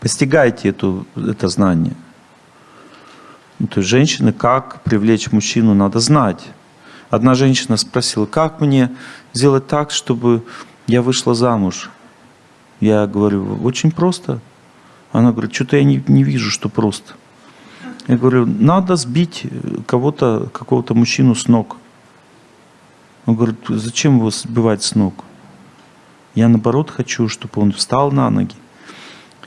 Постигайте эту, это знание. Ну, то есть женщины, как привлечь мужчину, надо знать. Одна женщина спросила, как мне сделать так, чтобы я вышла замуж? Я говорю, очень просто. Она говорит, что-то я не, не вижу, что просто. Я говорю, надо сбить кого-то, какого-то мужчину с ног. Он говорит, зачем его сбивать с ног? Я наоборот хочу, чтобы он встал на ноги.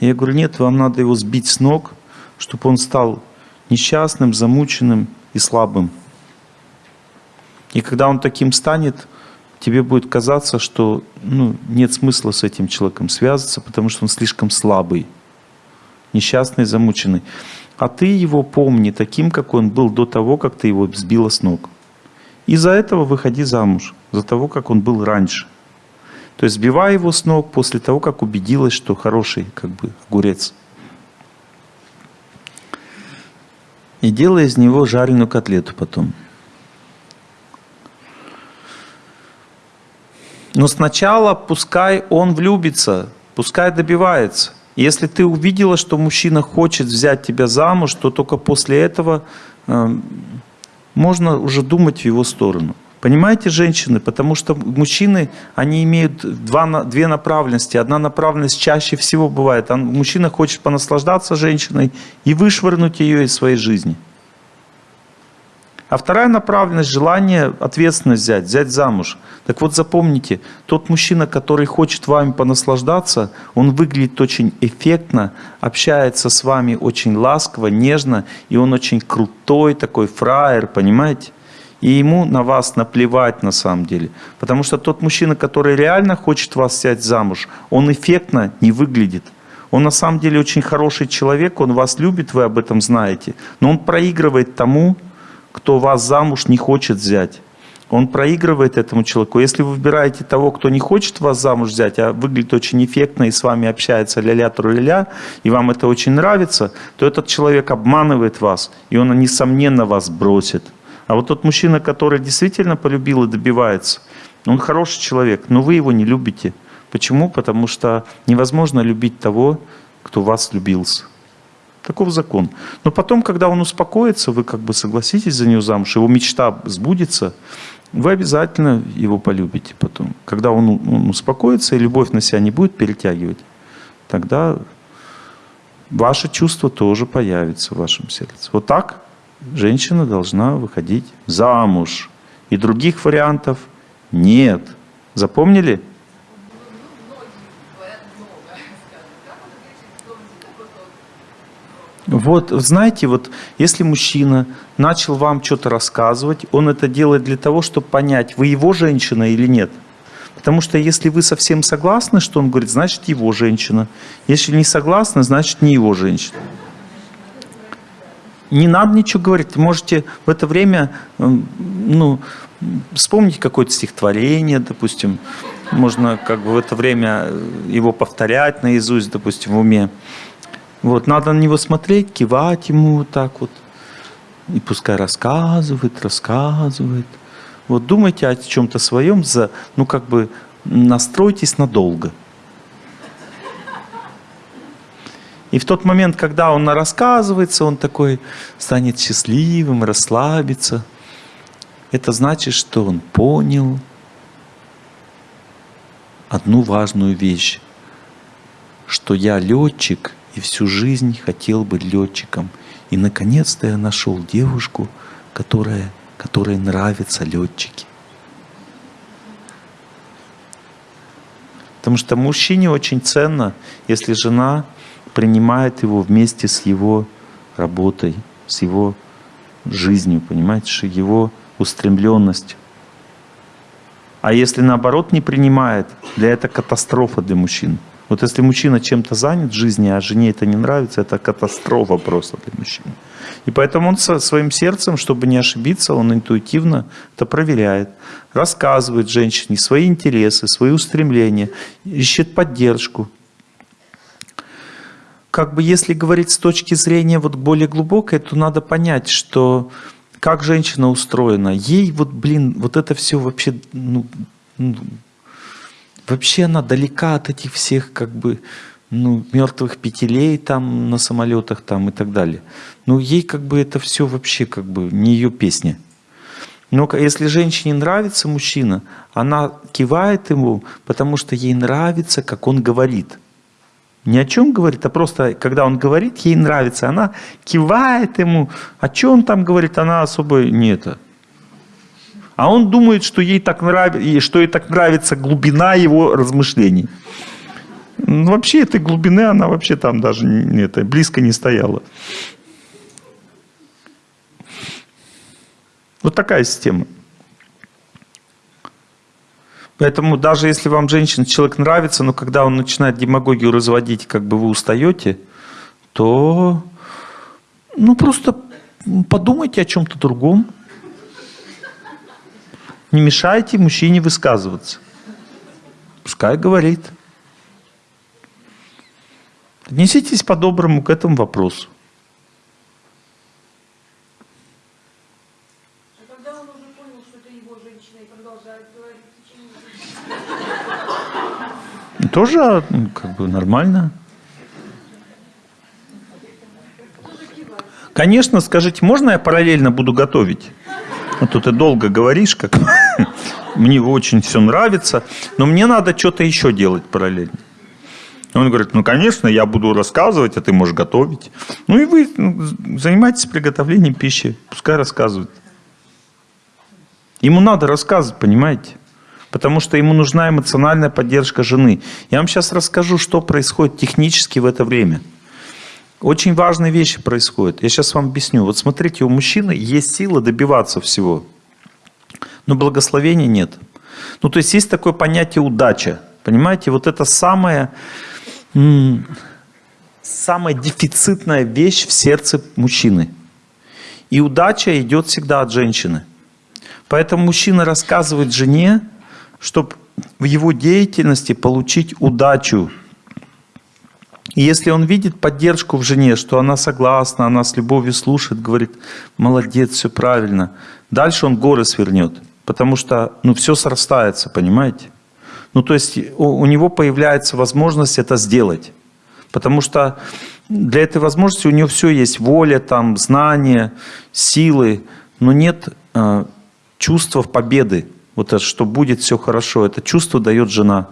Я говорю, нет, вам надо его сбить с ног, чтобы он стал несчастным, замученным и слабым. И когда он таким станет, тебе будет казаться, что ну, нет смысла с этим человеком связываться, потому что он слишком слабый, несчастный, замученный. А ты его помни таким, как он был до того, как ты его сбила с ног. Из-за этого выходи замуж, за того, как он был раньше. То есть сбивай его с ног после того, как убедилась, что хороший как бы огурец. И делай из него жареную котлету потом. Но сначала пускай он влюбится, пускай добивается. Если ты увидела, что мужчина хочет взять тебя замуж, то только после этого э, можно уже думать в его сторону. Понимаете, женщины? Потому что мужчины, они имеют два, две направленности. Одна направленность чаще всего бывает. Мужчина хочет понаслаждаться женщиной и вышвырнуть ее из своей жизни. А вторая направленность – желание ответственность взять, взять замуж. Так вот запомните, тот мужчина, который хочет вами понаслаждаться, он выглядит очень эффектно, общается с вами очень ласково, нежно, и он очень крутой такой фраер, понимаете? И ему на вас наплевать на самом деле. Потому что тот мужчина, который реально хочет вас взять замуж, он эффектно не выглядит. Он на самом деле очень хороший человек, он вас любит, вы об этом знаете. Но он проигрывает тому, кто вас замуж не хочет взять. Он проигрывает этому человеку. Если вы выбираете того, кто не хочет вас замуж взять, а выглядит очень эффектно и с вами общается ля-ля, тру-ля-ля, и вам это очень нравится, то этот человек обманывает вас, и он, несомненно, вас бросит. А вот тот мужчина, который действительно полюбил и добивается, он хороший человек, но вы его не любите. Почему? Потому что невозможно любить того, кто вас любился. Таков закон. Но потом, когда он успокоится, вы как бы согласитесь за него замуж, его мечта сбудется, вы обязательно его полюбите потом. Когда он, он успокоится и любовь на себя не будет перетягивать, тогда ваше чувство тоже появится в вашем сердце. Вот так женщина должна выходить замуж. И других вариантов нет. Запомнили? Вот, знаете, вот если мужчина начал вам что-то рассказывать, он это делает для того, чтобы понять, вы его женщина или нет. Потому что если вы совсем согласны, что он говорит, значит его женщина. Если не согласны, значит не его женщина. Не надо ничего говорить. Можете в это время ну, вспомнить какое-то стихотворение, допустим. Можно как бы в это время его повторять наизусть, допустим, в уме. Вот, надо на него смотреть, кивать ему вот так вот. И пускай рассказывает, рассказывает. Вот думайте о чем-то своем, за, ну как бы настройтесь надолго. И в тот момент, когда он рассказывается, он такой станет счастливым, расслабится. Это значит, что он понял одну важную вещь, что я летчик – и всю жизнь хотел быть летчиком. И наконец-то я нашел девушку, которая, которой нравятся летчики. Потому что мужчине очень ценно, если жена принимает его вместе с его работой, с его жизнью, понимаете, его устремленностью. А если наоборот не принимает, для этого катастрофа для мужчин. Вот если мужчина чем-то занят в жизни, а жене это не нравится, это катастрофа просто для мужчины. И поэтому он со своим сердцем, чтобы не ошибиться, он интуитивно это проверяет. Рассказывает женщине свои интересы, свои устремления, ищет поддержку. Как бы если говорить с точки зрения вот более глубокой, то надо понять, что как женщина устроена. Ей вот, блин, вот это все вообще ну, ну Вообще она далека от этих всех как бы ну, мертвых петелей там на самолетах там и так далее. Ну, ей как бы это все вообще как бы не ее песня. Но если женщине нравится мужчина, она кивает ему, потому что ей нравится, как он говорит. Ни о чем говорит, а просто, когда он говорит, ей нравится. Она кивает ему. О чем он там говорит, она особо не это. А он думает, что ей так нравится, что ей так нравится глубина его размышлений. Ну, вообще этой глубины она вообще там даже не, это, близко не стояла. Вот такая система. Поэтому даже если вам женщина, человек нравится, но когда он начинает демагогию разводить, как бы вы устаете, то ну просто подумайте о чем-то другом. Не мешайте мужчине высказываться. Пускай говорит. Отнеситесь по-доброму к этому вопросу. Тоже ну, как бы нормально. Конечно, скажите, можно я параллельно буду готовить? А то ты долго говоришь, как мне очень все нравится, но мне надо что-то еще делать параллельно. Он говорит, ну, конечно, я буду рассказывать, а ты можешь готовить. Ну, и вы ну, занимайтесь приготовлением пищи, пускай рассказывает. Ему надо рассказывать, понимаете? Потому что ему нужна эмоциональная поддержка жены. Я вам сейчас расскажу, что происходит технически в это время. Очень важные вещи происходят. Я сейчас вам объясню. Вот смотрите, у мужчины есть сила добиваться всего. Но благословения нет. Ну, то есть есть такое понятие удача. Понимаете, вот это самое, самая дефицитная вещь в сердце мужчины. И удача идет всегда от женщины. Поэтому мужчина рассказывает жене, чтобы в его деятельности получить удачу. И если он видит поддержку в жене, что она согласна, она с любовью слушает, говорит, молодец, все правильно, дальше он горы свернет. Потому что ну, все срастается, понимаете? Ну, то есть у, у него появляется возможность это сделать. Потому что для этой возможности у него все есть. Воля, там, знания, силы, но нет э, чувства победы. Вот это, что будет все хорошо. Это чувство дает жена.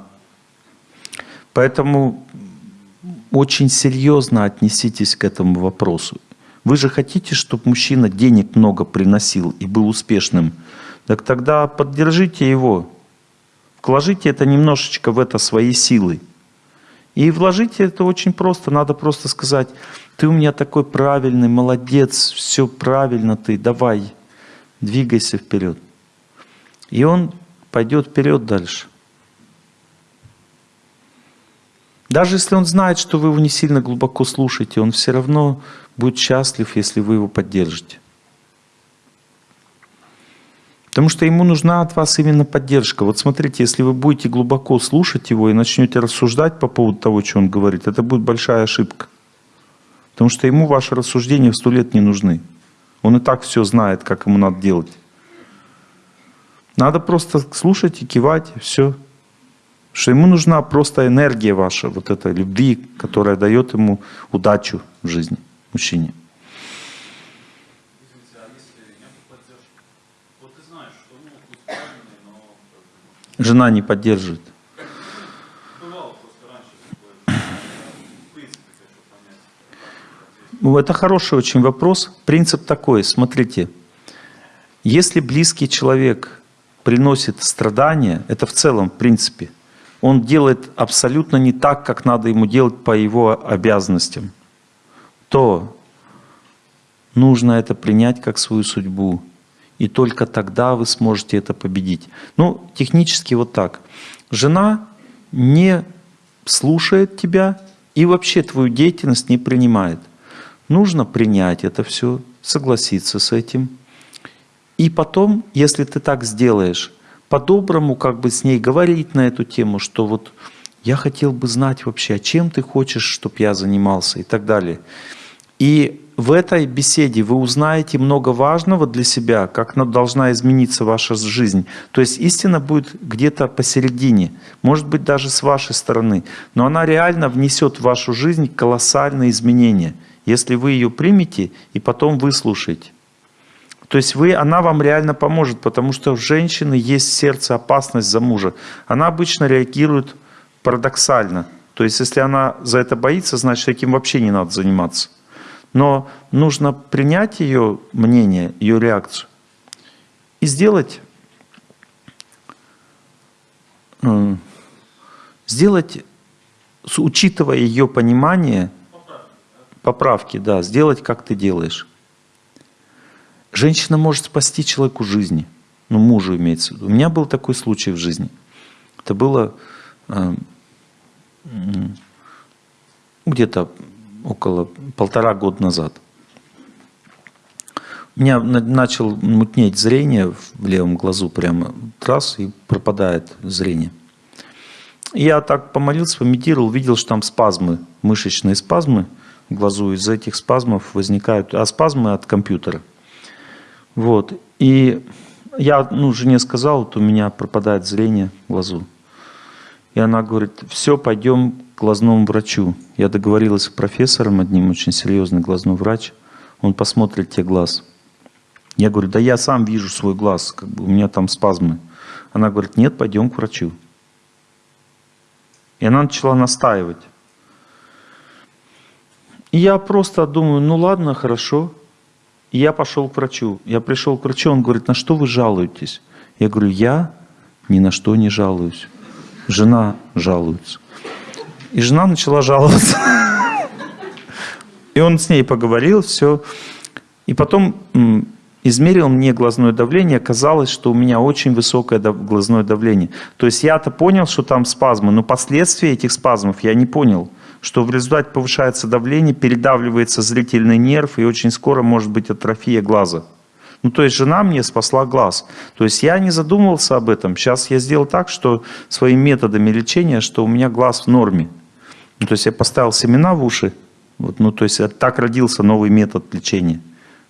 Поэтому очень серьезно отнеситесь к этому вопросу. Вы же хотите, чтобы мужчина денег много приносил и был успешным. Так тогда поддержите его. Вложите это немножечко в это свои силы. И вложите это очень просто. Надо просто сказать, ты у меня такой правильный, молодец, все правильно ты, давай, двигайся вперед. И он пойдет вперед дальше. Даже если он знает, что вы его не сильно глубоко слушаете, он все равно будет счастлив, если вы его поддержите. Потому что ему нужна от вас именно поддержка. Вот смотрите, если вы будете глубоко слушать его и начнете рассуждать по поводу того, что он говорит, это будет большая ошибка. Потому что ему ваши рассуждения в сто лет не нужны. Он и так все знает, как ему надо делать. Надо просто слушать и кивать, и все. Что ему нужна просто энергия ваша, вот эта любви, которая дает ему удачу в жизни, мужчине. Жена не поддерживает. Ну, это хороший очень вопрос. Принцип такой, смотрите. Если близкий человек приносит страдания, это в целом в принципе, он делает абсолютно не так, как надо ему делать по его обязанностям, то нужно это принять как свою судьбу и только тогда вы сможете это победить. Ну, технически вот так. Жена не слушает тебя и вообще твою деятельность не принимает. Нужно принять это все, согласиться с этим. И потом, если ты так сделаешь, по-доброму как бы с ней говорить на эту тему, что вот я хотел бы знать вообще, а чем ты хочешь, чтобы я занимался и так далее. И в этой беседе вы узнаете много важного для себя, как должна измениться ваша жизнь. То есть истина будет где-то посередине, может быть даже с вашей стороны, но она реально внесет в вашу жизнь колоссальные изменения, если вы ее примете и потом выслушаете. То есть вы, она вам реально поможет, потому что у женщины есть в сердце опасность за мужа. Она обычно реагирует парадоксально. То есть если она за это боится, значит этим вообще не надо заниматься. Но нужно принять ее мнение, ее реакцию и сделать, э, сделать, учитывая ее понимание, поправки, да, сделать, как ты делаешь. Женщина может спасти человеку жизни. Ну, мужу имеется в виду. У меня был такой случай в жизни. Это было э, где-то около полтора года назад. У меня начал мутнеть зрение в левом глазу прямо раз и пропадает зрение. Я так помолился, помедитировал, видел, что там спазмы, мышечные спазмы в глазу. Из этих спазмов возникают, а спазмы от компьютера. Вот. И я ну, жене сказал, вот у меня пропадает зрение в глазу. И она говорит, все, пойдем к глазному врачу. Я договорилась с профессором одним, очень серьезный глазной врач. Он посмотрит тебе глаз. Я говорю, да я сам вижу свой глаз, как бы у меня там спазмы. Она говорит, нет, пойдем к врачу. И она начала настаивать. И я просто думаю, ну ладно, хорошо. Я пошел к врачу. Я пришел к врачу, он говорит, на что вы жалуетесь? Я говорю, я ни на что не жалуюсь. Жена жалуется. И жена начала жаловаться. И он с ней поговорил, все. И потом измерил мне глазное давление, оказалось, что у меня очень высокое глазное давление. То есть я-то понял, что там спазмы, но последствия этих спазмов я не понял что в результате повышается давление, передавливается зрительный нерв, и очень скоро может быть атрофия глаза. Ну, то есть жена мне спасла глаз. То есть я не задумывался об этом. Сейчас я сделал так, что своими методами лечения, что у меня глаз в норме. Ну, то есть я поставил семена в уши. Вот, ну, то есть так родился новый метод лечения.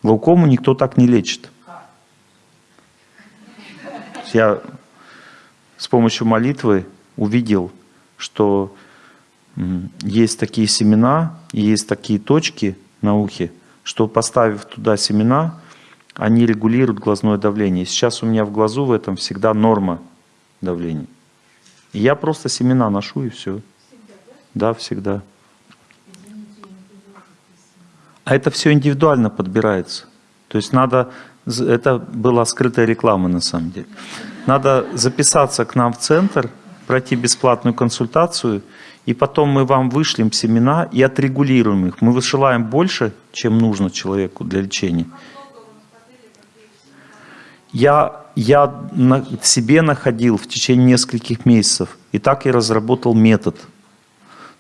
Глаукому никто так не лечит. Я с помощью молитвы увидел, что есть такие семена, есть такие точки на ухе, что поставив туда семена, они регулируют глазное давление. Сейчас у меня в глазу в этом всегда норма давления. И я просто семена ношу и все. Всегда, да? Да, всегда. А это все индивидуально подбирается. То есть надо, это была скрытая реклама на самом деле. Надо записаться к нам в центр, пройти бесплатную консультацию – и потом мы вам вышлем семена и отрегулируем их. Мы высылаем больше, чем нужно человеку для лечения. Я, я на, себе находил в течение нескольких месяцев, и так я разработал метод.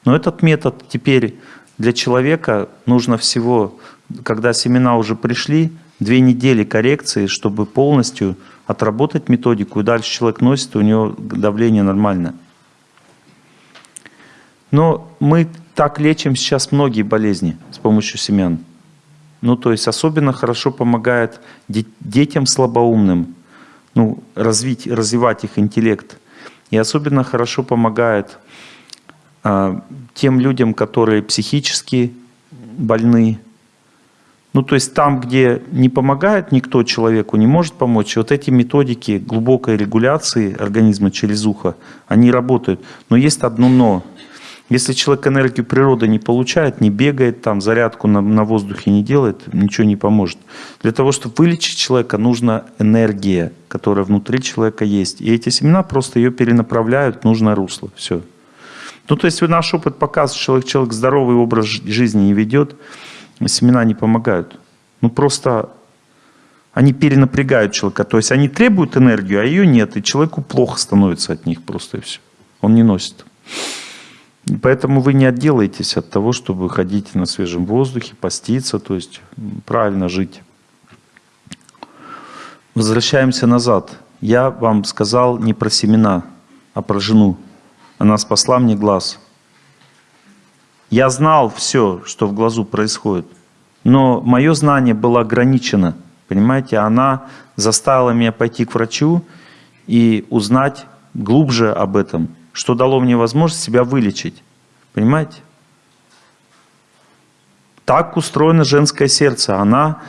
Но этот метод теперь для человека нужно всего, когда семена уже пришли, две недели коррекции, чтобы полностью отработать методику, и дальше человек носит, и у него давление нормальное. Но мы так лечим сейчас многие болезни с помощью семян. Ну, то есть особенно хорошо помогает детям слабоумным ну, развить, развивать их интеллект. И особенно хорошо помогает а, тем людям, которые психически больны. Ну, то есть там, где не помогает никто человеку, не может помочь, вот эти методики глубокой регуляции организма через ухо, они работают. Но есть одно «но». Если человек энергию природы не получает, не бегает там, зарядку на, на воздухе не делает, ничего не поможет. Для того, чтобы вылечить человека, нужна энергия, которая внутри человека есть. И эти семена просто ее перенаправляют в нужное русло. Все. Ну, то есть наш опыт показывает, что человек, человек здоровый образ жизни не ведет, семена не помогают. Ну, просто они перенапрягают человека. То есть они требуют энергию, а ее нет. И человеку плохо становится от них просто и все. Он не носит. Поэтому вы не отделаетесь от того, чтобы ходить на свежем воздухе, поститься, то есть правильно жить. Возвращаемся назад. Я вам сказал не про семена, а про жену. Она спасла мне глаз. Я знал все, что в глазу происходит. Но мое знание было ограничено. Понимаете, она заставила меня пойти к врачу и узнать глубже об этом, что дало мне возможность себя вылечить. Понимаете? Так устроено женское сердце. Она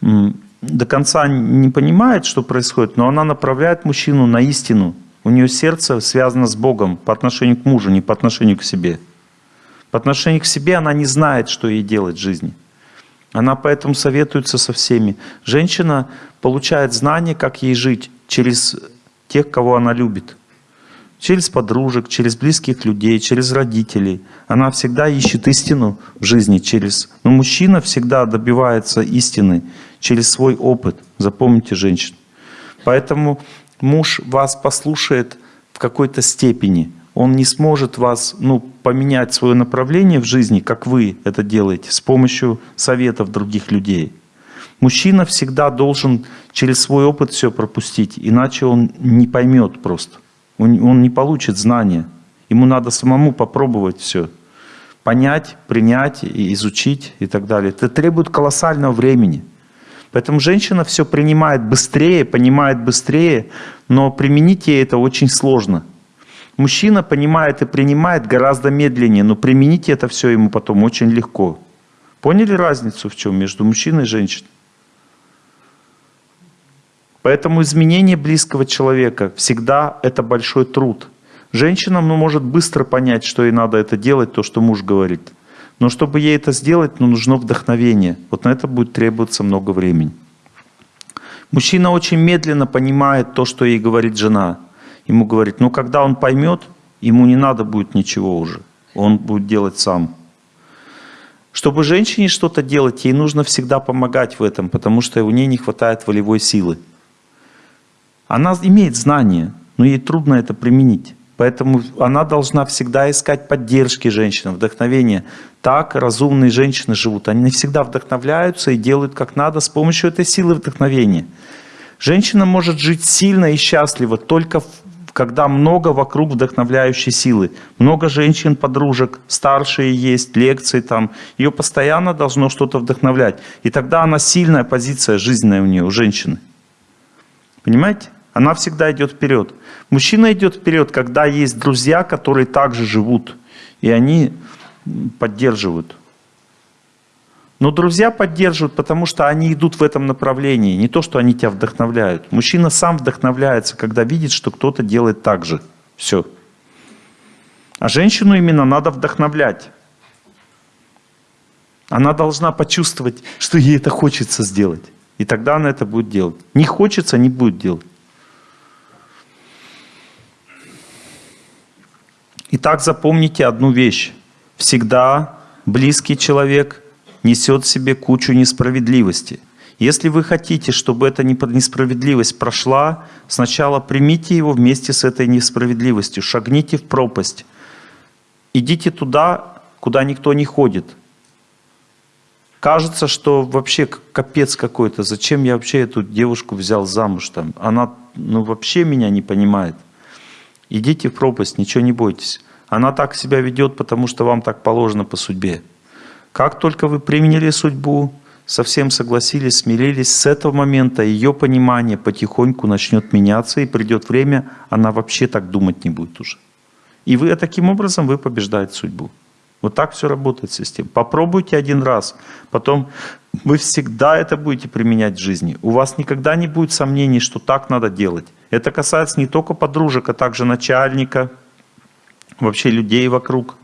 до конца не понимает, что происходит, но она направляет мужчину на истину. У нее сердце связано с Богом по отношению к мужу, не по отношению к себе. По отношению к себе она не знает, что ей делать в жизни. Она поэтому советуется со всеми. Женщина получает знания, как ей жить через тех, кого она любит. Через подружек, через близких людей, через родителей. Она всегда ищет истину в жизни через... Но мужчина всегда добивается истины через свой опыт. Запомните, женщин. Поэтому муж вас послушает в какой-то степени. Он не сможет вас ну, поменять свое направление в жизни, как вы это делаете, с помощью советов других людей. Мужчина всегда должен через свой опыт все пропустить, иначе он не поймет просто. Он, не получит знания. Ему надо самому попробовать все. Понять, принять, и изучить и так далее. Это требует колоссального времени. Поэтому женщина все принимает быстрее, понимает быстрее, но применить ей это очень сложно. Мужчина понимает и принимает гораздо медленнее, но применить это все ему потом очень легко. Поняли разницу в чем между мужчиной и женщиной? Поэтому изменение близкого человека всегда это большой труд. Женщина ну, может быстро понять, что ей надо это делать, то, что муж говорит. Но чтобы ей это сделать, ну, нужно вдохновение. Вот на это будет требоваться много времени. Мужчина очень медленно понимает то, что ей говорит жена. Ему говорит, ну когда он поймет, ему не надо будет ничего уже. Он будет делать сам. Чтобы женщине что-то делать, ей нужно всегда помогать в этом, потому что у нее не хватает волевой силы. Она имеет знания, но ей трудно это применить. Поэтому она должна всегда искать поддержки женщины, вдохновения. Так разумные женщины живут. Они не всегда вдохновляются и делают как надо с помощью этой силы вдохновения. Женщина может жить сильно и счастливо только когда много вокруг вдохновляющей силы. Много женщин, подружек, старшие есть, лекции там. Ее постоянно должно что-то вдохновлять. И тогда она сильная позиция жизненная у нее, у женщины. Понимаете? Она всегда идет вперед. Мужчина идет вперед, когда есть друзья, которые также живут. И они поддерживают. Но друзья поддерживают, потому что они идут в этом направлении. Не то, что они тебя вдохновляют. Мужчина сам вдохновляется, когда видит, что кто-то делает так же. Все. А женщину именно надо вдохновлять. Она должна почувствовать, что ей это хочется сделать. И тогда она это будет делать. Не хочется, не будет делать. Итак, запомните одну вещь. Всегда близкий человек несет в себе кучу несправедливости. Если вы хотите, чтобы эта несправедливость прошла, сначала примите его вместе с этой несправедливостью, шагните в пропасть. Идите туда, куда никто не ходит. Кажется, что вообще капец какой-то. Зачем я вообще эту девушку взял замуж? Там? Она ну, вообще меня не понимает. Идите в пропасть, ничего не бойтесь. Она так себя ведет, потому что вам так положено по судьбе. Как только вы применили судьбу, совсем согласились, смирились, с этого момента ее понимание потихоньку начнет меняться, и придет время, она вообще так думать не будет уже. И вы таким образом вы побеждаете судьбу. Вот так все работает система. Попробуйте один раз, потом вы всегда это будете применять в жизни. У вас никогда не будет сомнений, что так надо делать. Это касается не только подружек, а также начальника, вообще людей вокруг.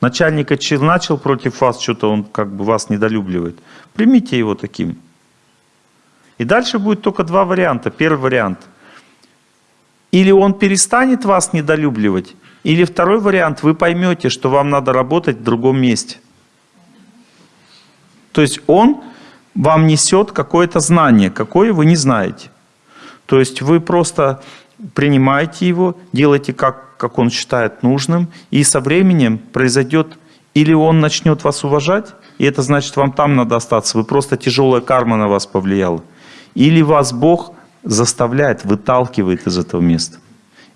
Начальник начал против вас, что-то он как бы вас недолюбливает. Примите его таким. И дальше будет только два варианта. Первый вариант. Или он перестанет вас недолюбливать, или второй вариант, вы поймете, что вам надо работать в другом месте. То есть он вам несет какое-то знание, какое вы не знаете. То есть вы просто принимаете его, делаете как, как он считает нужным, и со временем произойдет, или он начнет вас уважать, и это значит, вам там надо остаться, вы просто тяжелая карма на вас повлияла, или вас Бог заставляет, выталкивает из этого места.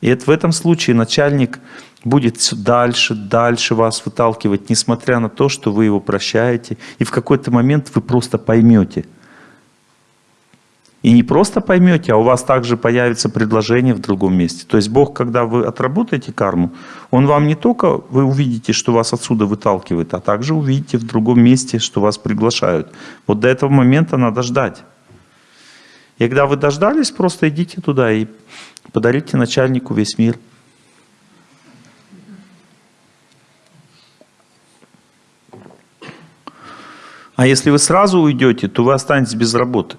И это в этом случае начальник будет все дальше, дальше вас выталкивать, несмотря на то, что вы его прощаете. И в какой-то момент вы просто поймете. И не просто поймете, а у вас также появится предложение в другом месте. То есть Бог, когда вы отработаете карму, Он вам не только, вы увидите, что вас отсюда выталкивает, а также увидите в другом месте, что вас приглашают. Вот до этого момента надо ждать. И когда вы дождались, просто идите туда и подарите начальнику весь мир. Если вы сразу уйдете, то вы останетесь без работы.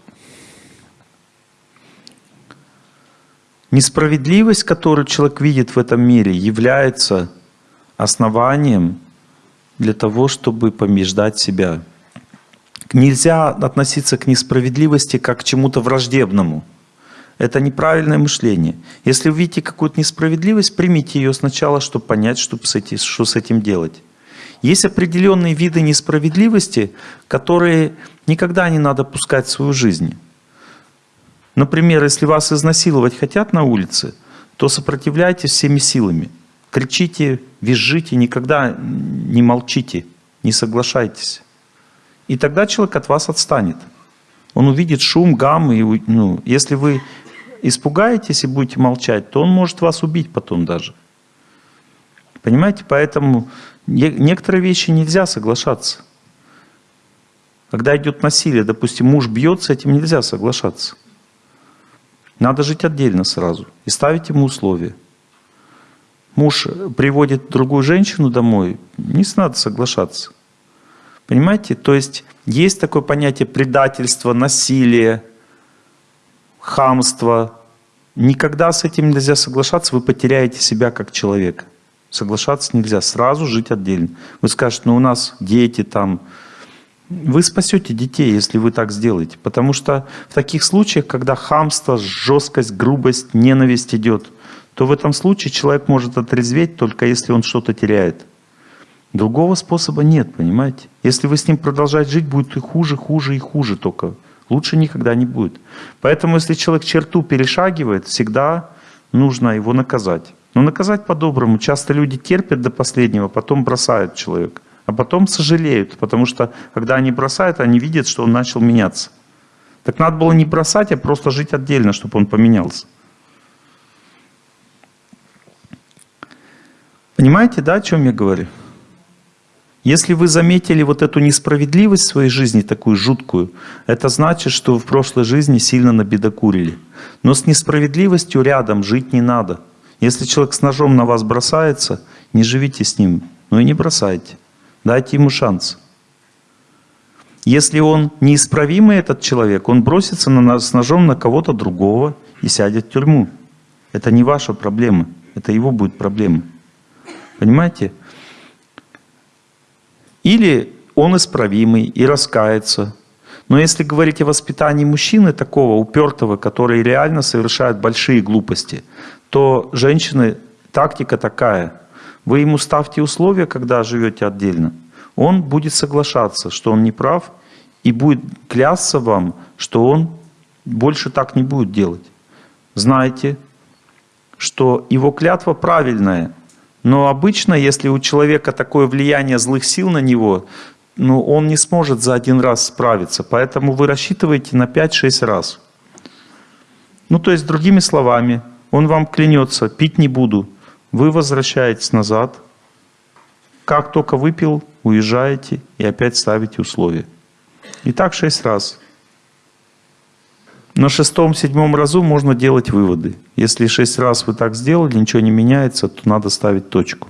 Несправедливость, которую человек видит в этом мире, является основанием для того, чтобы побеждать себя. Нельзя относиться к несправедливости как к чему-то враждебному. Это неправильное мышление. Если вы видите какую-то несправедливость, примите ее сначала, чтобы понять, что с этим, делать. Есть определенные виды несправедливости, которые никогда не надо пускать в свою жизнь. Например, если вас изнасиловать хотят на улице, то сопротивляйтесь всеми силами. Кричите, визжите, никогда не молчите, не соглашайтесь. И тогда человек от вас отстанет. Он увидит шум, гам. И, ну, если вы испугаетесь и будете молчать, то он может вас убить потом даже. Понимаете? Поэтому некоторые вещи нельзя соглашаться. Когда идет насилие, допустим, муж бьет, с этим нельзя соглашаться. Надо жить отдельно сразу и ставить ему условия. Муж приводит другую женщину домой, не надо соглашаться. Понимаете? То есть есть такое понятие предательства, насилия, хамства. Никогда с этим нельзя соглашаться, вы потеряете себя как человека. Соглашаться нельзя, сразу жить отдельно. Вы скажете, ну у нас дети там. Вы спасете детей, если вы так сделаете. Потому что в таких случаях, когда хамство, жесткость, грубость, ненависть идет, то в этом случае человек может отрезветь только если он что-то теряет. Другого способа нет, понимаете? Если вы с ним продолжать жить, будет и хуже, хуже и хуже только. Лучше никогда не будет. Поэтому, если человек черту перешагивает, всегда нужно его наказать. Но наказать по-доброму. Часто люди терпят до последнего, потом бросают человека. А потом сожалеют, потому что, когда они бросают, они видят, что он начал меняться. Так надо было не бросать, а просто жить отдельно, чтобы он поменялся. Понимаете, да, о чем я говорю? Если вы заметили вот эту несправедливость в своей жизни, такую жуткую, это значит, что в прошлой жизни сильно набедокурили. Но с несправедливостью рядом жить не надо. Если человек с ножом на вас бросается, не живите с ним, но и не бросайте. Дайте ему шанс. Если он неисправимый, этот человек, он бросится на нас с ножом на кого-то другого и сядет в тюрьму. Это не ваша проблема, это его будет проблема. Понимаете? Или он исправимый и раскается. Но если говорить о воспитании мужчины такого упертого, который реально совершает большие глупости, то женщины, тактика такая. Вы ему ставьте условия, когда живете отдельно. Он будет соглашаться, что он не прав, и будет клясться вам, что он больше так не будет делать. Знайте, что его клятва правильная, но обычно, если у человека такое влияние злых сил на него, ну, он не сможет за один раз справиться. Поэтому вы рассчитываете на 5-6 раз. Ну, то есть, другими словами, он вам клянется, пить не буду. Вы возвращаетесь назад. Как только выпил, уезжаете и опять ставите условия. И так 6 раз. На шестом-седьмом разу можно делать выводы. Если шесть раз вы так сделали, ничего не меняется, то надо ставить точку.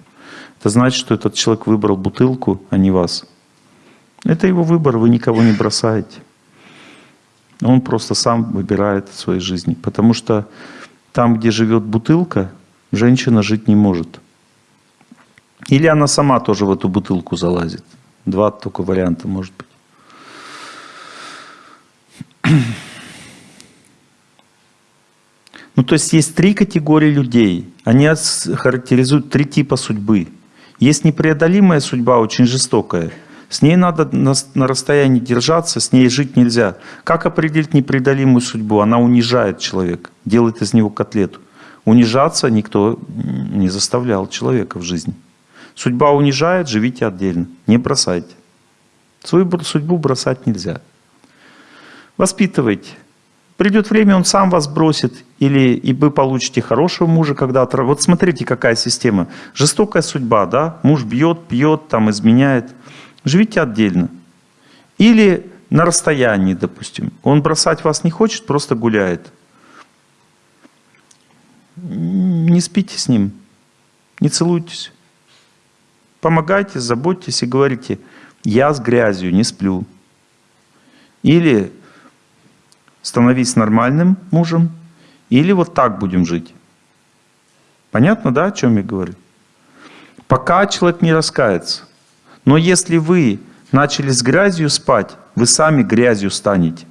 Это значит, что этот человек выбрал бутылку, а не вас. Это его выбор, вы никого не бросаете. Он просто сам выбирает в своей жизни. Потому что там, где живет бутылка, женщина жить не может. Или она сама тоже в эту бутылку залазит. Два только варианта может быть. Ну, то есть есть три категории людей. Они характеризуют три типа судьбы. Есть непреодолимая судьба, очень жестокая. С ней надо на, на расстоянии держаться, с ней жить нельзя. Как определить непреодолимую судьбу? Она унижает человека, делает из него котлету. Унижаться никто не заставлял человека в жизни. Судьба унижает, живите отдельно, не бросайте. Свою судьбу бросать нельзя. Воспитывайте. Придет время, он сам вас бросит, или и вы получите хорошего мужа когда-то. Вот смотрите, какая система. Жестокая судьба, да? Муж бьет, пьет, там изменяет. Живите отдельно. Или на расстоянии, допустим. Он бросать вас не хочет, просто гуляет. Не спите с ним, не целуйтесь. Помогайте, заботьтесь и говорите, я с грязью не сплю. Или становись нормальным мужем, или вот так будем жить. Понятно, да, о чем я говорю? Пока человек не раскается. Но если вы начали с грязью спать, вы сами грязью станете.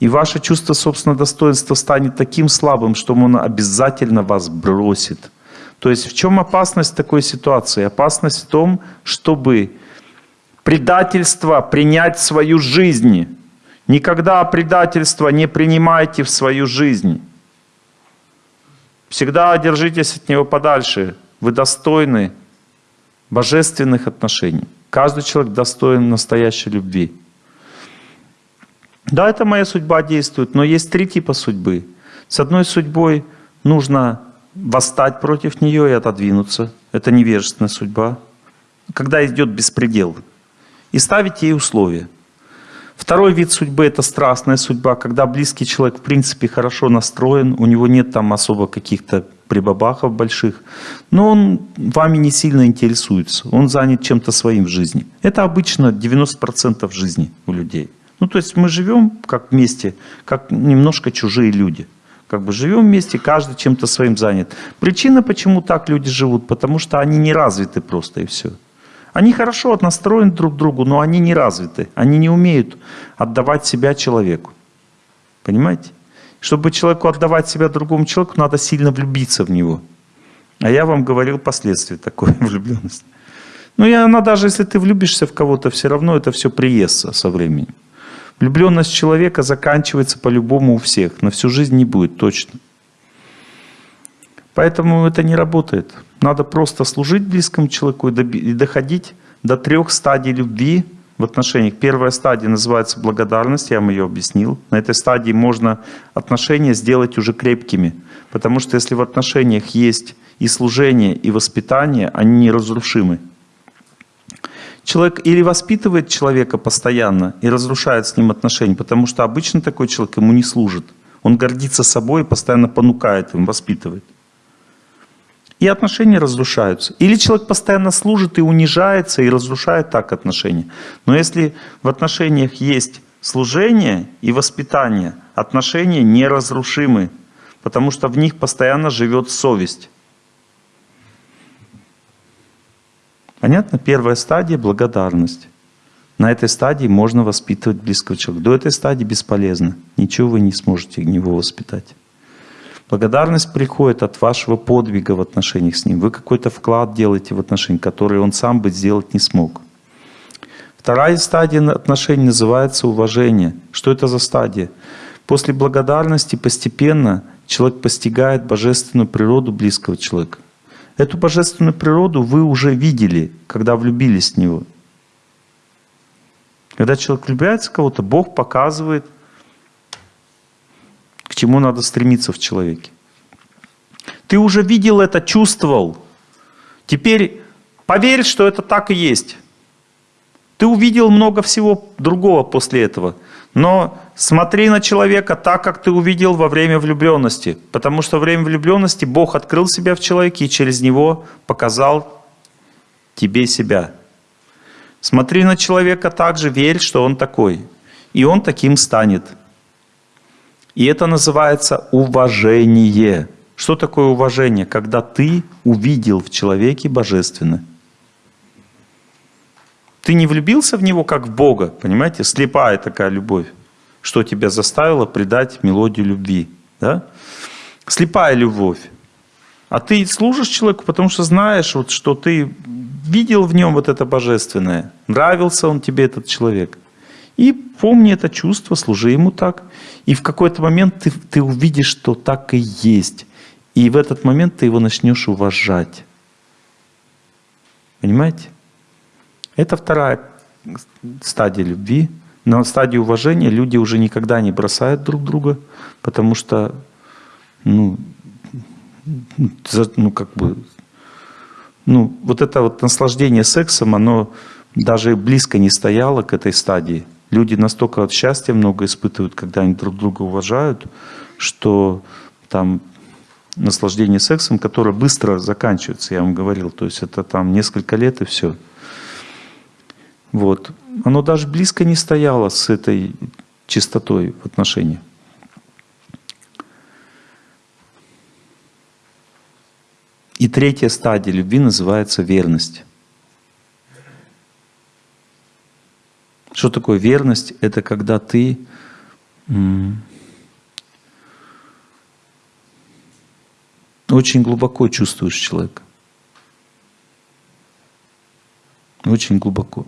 И ваше чувство собственного достоинства станет таким слабым, что он обязательно вас бросит. То есть в чем опасность такой ситуации? Опасность в том, чтобы предательство принять в свою жизнь. Никогда предательство не принимайте в свою жизнь. Всегда держитесь от него подальше. Вы достойны божественных отношений. Каждый человек достоин настоящей любви. Да, это моя судьба действует, но есть три типа судьбы. С одной судьбой нужно восстать против нее и отодвинуться. Это невежественная судьба. Когда идет беспредел. И ставить ей условия. Второй вид судьбы – это страстная судьба, когда близкий человек в принципе хорошо настроен, у него нет там особо каких-то прибабахов больших, но он вами не сильно интересуется, он занят чем-то своим в жизни. Это обычно 90% жизни у людей. Ну, то есть мы живем как вместе, как немножко чужие люди. Как бы живем вместе, каждый чем-то своим занят. Причина, почему так люди живут, потому что они не развиты просто и все. Они хорошо настроены друг к другу, но они не развиты. Они не умеют отдавать себя человеку. Понимаете? Чтобы человеку отдавать себя другому человеку, надо сильно влюбиться в него. А я вам говорил последствия такой влюбленности. Ну и она даже, если ты влюбишься в кого-то, все равно это все приестся со временем. Влюбленность человека заканчивается по-любому у всех. На всю жизнь не будет, точно. Поэтому это не работает. Надо просто служить близкому человеку и доходить до трех стадий любви в отношениях. Первая стадия называется благодарность, я вам ее объяснил. На этой стадии можно отношения сделать уже крепкими. Потому что если в отношениях есть и служение, и воспитание, они неразрушимы. Человек или воспитывает человека постоянно и разрушает с ним отношения, потому что обычно такой человек ему не служит. Он гордится собой и постоянно понукает им, воспитывает. И отношения разрушаются. Или человек постоянно служит и унижается, и разрушает так отношения. Но если в отношениях есть служение и воспитание, отношения неразрушимы, потому что в них постоянно живет совесть. Понятно? Первая стадия – благодарность. На этой стадии можно воспитывать близкого человека. До этой стадии бесполезно. Ничего вы не сможете него воспитать. Благодарность приходит от вашего подвига в отношениях с ним. Вы какой-то вклад делаете в отношения, который он сам бы сделать не смог. Вторая стадия отношений называется уважение. Что это за стадия? После благодарности постепенно человек постигает божественную природу близкого человека. Эту божественную природу вы уже видели, когда влюбились в Него. Когда человек влюбляется в кого-то, Бог показывает, к чему надо стремиться в человеке. Ты уже видел это, чувствовал. Теперь поверь, что это так и есть. Ты увидел много всего другого после этого. Но смотри на человека так, как ты увидел во время влюбленности. Потому что во время влюбленности Бог открыл себя в человеке и через него показал тебе себя. Смотри на человека так же, верь, что он такой. И он таким станет. И это называется уважение. Что такое уважение? Когда ты увидел в человеке божественное. Ты не влюбился в него как в Бога, понимаете? Слепая такая любовь. Что тебя заставило предать мелодию любви. Да? Слепая любовь. А ты служишь человеку, потому что знаешь, вот, что ты видел в нем вот это божественное. Нравился он тебе, этот человек. И помни это чувство, служи ему так. И в какой-то момент ты, ты увидишь, что так и есть. И в этот момент ты его начнешь уважать. Понимаете? Это вторая стадия любви. На стадии уважения люди уже никогда не бросают друг друга, потому что, ну, ну как бы, ну, вот это вот наслаждение сексом, оно даже близко не стояло к этой стадии. Люди настолько от счастья много испытывают, когда они друг друга уважают, что там наслаждение сексом, которое быстро заканчивается, я вам говорил, то есть это там несколько лет и все. Вот. Оно даже близко не стояло с этой чистотой в отношениях. И третья стадия любви называется верность. Что такое верность? Это когда ты очень глубоко чувствуешь человека. Очень глубоко.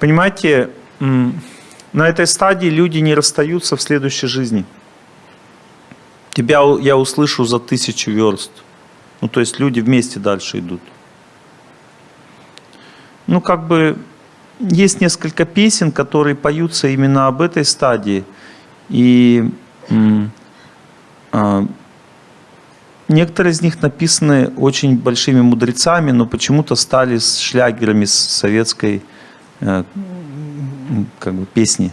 Понимаете, на этой стадии люди не расстаются в следующей жизни. Тебя я услышу за тысячу верст. Ну, то есть люди вместе дальше идут. Ну, как бы есть несколько песен, которые поются именно об этой стадии. И а, некоторые из них написаны очень большими мудрецами, но почему-то стали шлягерами советской э, как бы, песни.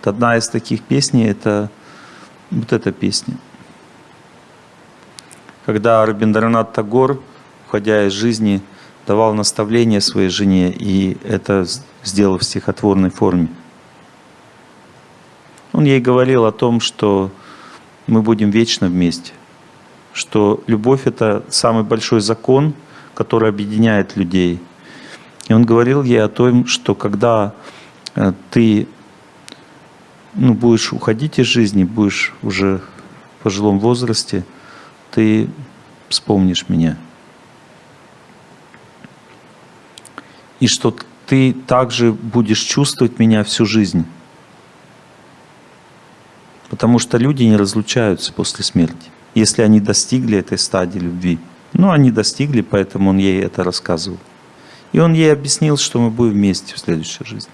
Вот Одна из таких песней – это вот эта песня. Когда Рабиндранат Тагор, уходя из жизни, давал наставление своей жене, и это сделал в стихотворной форме. Он ей говорил о том, что мы будем вечно вместе, что любовь – это самый большой закон, который объединяет людей. И он говорил ей о том, что когда э, ты ну, будешь уходить из жизни, будешь уже в пожилом возрасте, ты вспомнишь меня. И что ты также будешь чувствовать меня всю жизнь. Потому что люди не разлучаются после смерти, если они достигли этой стадии любви. Ну, они достигли, поэтому он ей это рассказывал. И он ей объяснил, что мы будем вместе в следующей жизни.